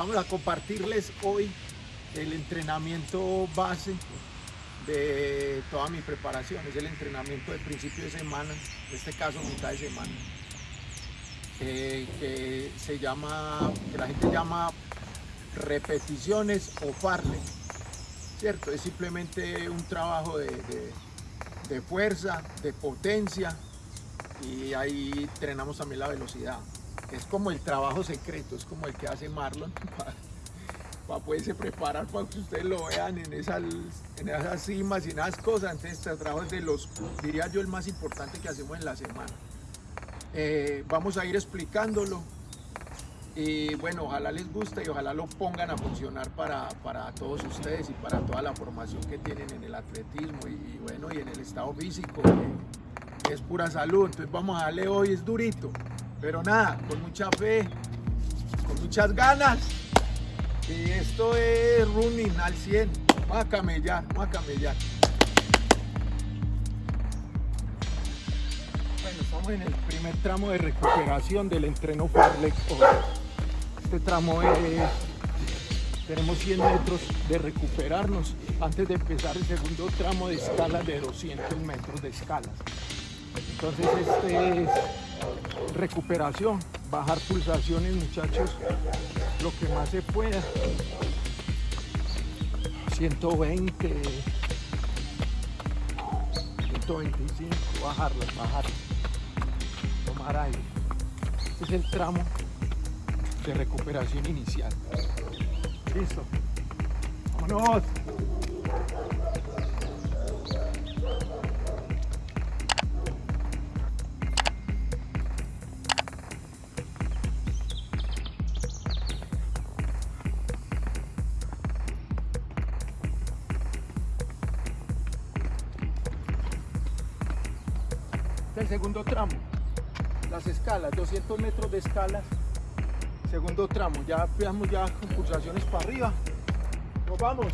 Vamos a compartirles hoy el entrenamiento base de toda mi preparación. Es el entrenamiento de principio de semana, en este caso mitad de semana. eh, que se llama, que la gente llama repeticiones o farle. ¿Cierto? Es simplemente un trabajo de- de fuerza, de potencia y ahí entrenamos también la velocidad. Es como el trabajo secreto, es como el que hace Marlon para, poderse preparar para que ustedes lo vean en esas, en esas cimas y en esas cosas. Entonces, este trabajo es de los, diría yo, el más importante que hacemos en la semana. Eh, vamos a ir explicándolo y bueno, ojalá les guste y ojalá lo pongan a funcionar para, para todos ustedes y para toda la formación que tienen en el atletismo y, bueno, y en el estado físico, que es pura salud. Entonces vamos a darle hoy, es durito, pero nada, con mucha fe, con muchas ganas. Y esto es running al 100. Vamos a camellar, vamos a camellar. Bueno, estamos en el primer tramo de recuperación del entreno Farlex. Este tramo es, tenemos 100 metros de recuperarnos antes de empezar el segundo tramo de escalas de 200 metros de escalas. Entonces este es recuperación, bajar pulsaciones muchachos, lo que más se pueda. 120, 125, bajarlas, bajarlas tomar aire. Este es el tramo de recuperación inicial. Listo. Vámonos. El segundo tramo. Las escalas, 200 metros de escalas, segundo tramo, ya veamos ya con pulsaciones para arriba, nos vamos.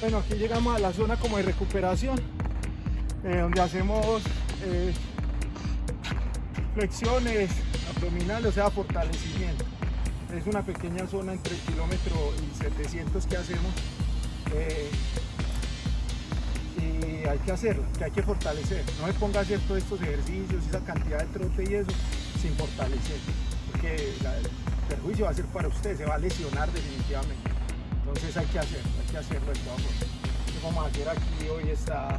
Bueno, aquí llegamos a la zona como de recuperación, eh, donde hacemos eh, flexiones abdominales, o sea, fortalecimiento. Es una pequeña zona entre el kilómetro y 700 que hacemos. eh, y hay que hacerla, que hay que fortalecer. No me ponga a hacer todos estos ejercicios, esa cantidad de trote y eso, sin fortalecer. Porque la- perjuicio va a ser para usted, se va a lesionar definitivamente. Entonces hay que hacerlo, hay que hacerlo de vamos a hacer aquí hoy esta,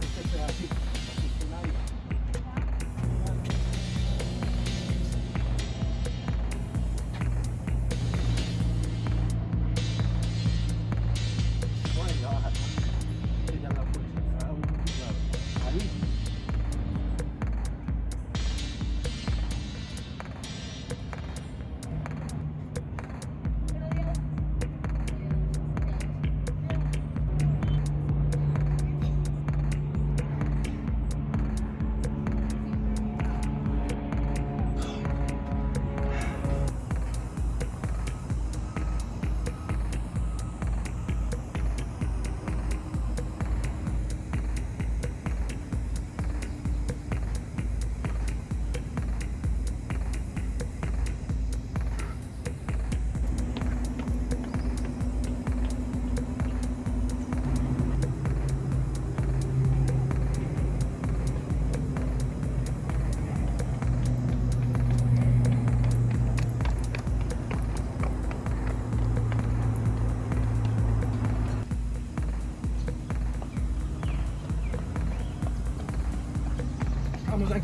este pedacito.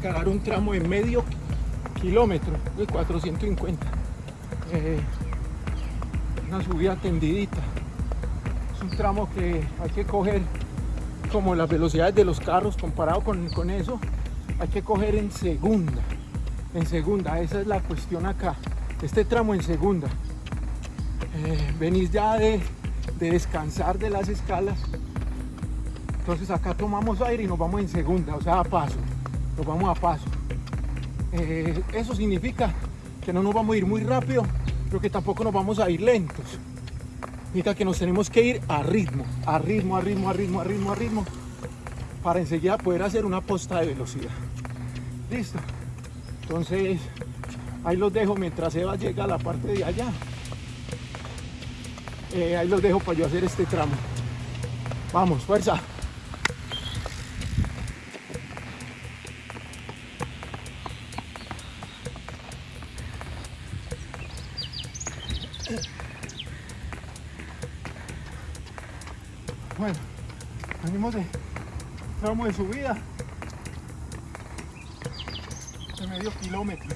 A encarar un tramo de medio kilómetro de 450. Eh, una subida tendidita. Es un tramo que hay que coger como las velocidades de los carros comparado con, con eso. Hay que coger en segunda. En segunda, esa es la cuestión acá. Este tramo en segunda. Eh, venís ya de, de descansar de las escalas entonces acá tomamos aire y nos vamos en segunda, o sea, a paso. Nos vamos a paso. Eh, eso significa que no nos vamos a ir muy rápido, pero que tampoco nos vamos a ir lentos. Significa que nos tenemos que ir a ritmo, a ritmo, a ritmo, a ritmo, a ritmo, a ritmo, para enseguida poder hacer una posta de velocidad. Listo. Entonces, ahí los dejo mientras Eva llega a la parte de allá. Eh, ahí los dejo para yo hacer este tramo. Vamos, fuerza. Bueno, venimos de tramo de subida de medio kilómetro.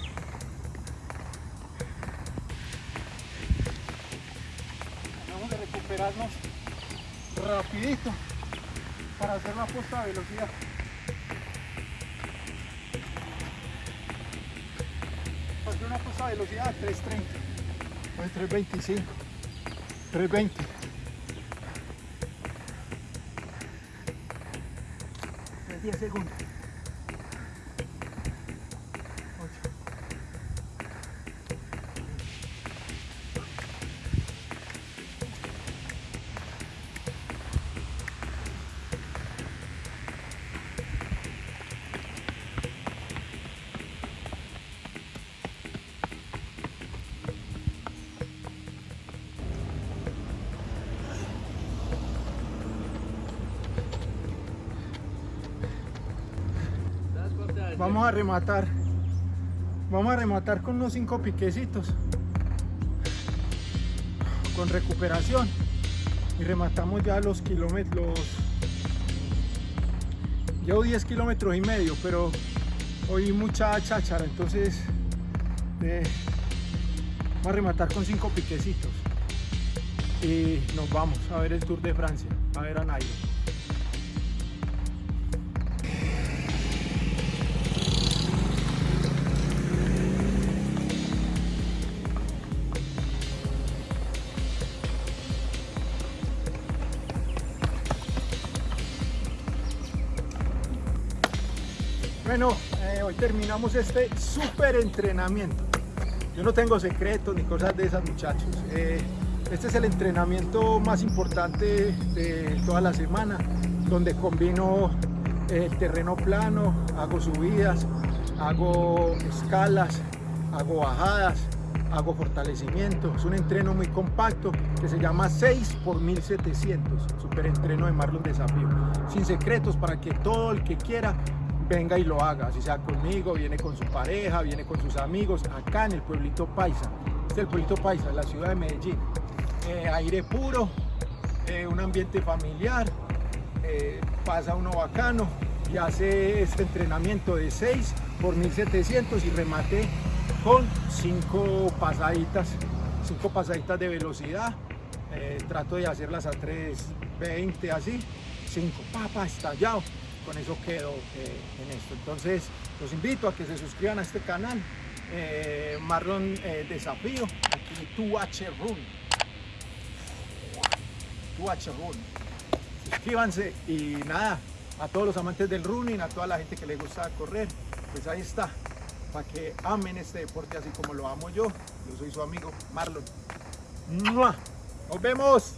Vamos a recuperarnos rapidito para hacer la puesta de velocidad. Hacer una puesta de velocidad a 330, 325, 320. 10 segundos. Vamos a rematar. Vamos a rematar con unos 5 piquecitos. Con recuperación. Y rematamos ya los kilómetros. Llevo 10 kilómetros y medio, pero hoy mucha cháchara, entonces eh, vamos a rematar con 5 piquecitos. Y nos vamos a ver el Tour de Francia, a ver a Nairo. Bueno, eh, hoy terminamos este súper entrenamiento. Yo no tengo secretos ni cosas de esas muchachos. Eh, este es el entrenamiento más importante de toda la semana, donde combino el terreno plano, hago subidas, hago escalas, hago bajadas, hago fortalecimiento. Es un entreno muy compacto que se llama 6 x 1700, super entreno de Marlon Desafío. Sin secretos para que todo el que quiera venga y lo haga, si sea conmigo, viene con su pareja, viene con sus amigos, acá en el pueblito Paisa. Este es el pueblito Paisa, la ciudad de Medellín. Eh, aire puro, eh, un ambiente familiar, eh, pasa uno bacano y hace este entrenamiento de 6 por 1700 y remate con 5 pasaditas, 5 pasaditas de velocidad. trato de hacerlas a 3.20 así, 5 papas estallado con eso quedo eh, en esto. Entonces, los invito a que se suscriban a este canal, eh, Marlon eh, Desafío, aquí tu H Run. Tu H Run. Suscríbanse y nada, a todos los amantes del running, a toda la gente que le gusta correr, pues ahí está, para que amen este deporte así como lo amo yo. Yo soy su amigo Marlon. Nos vemos.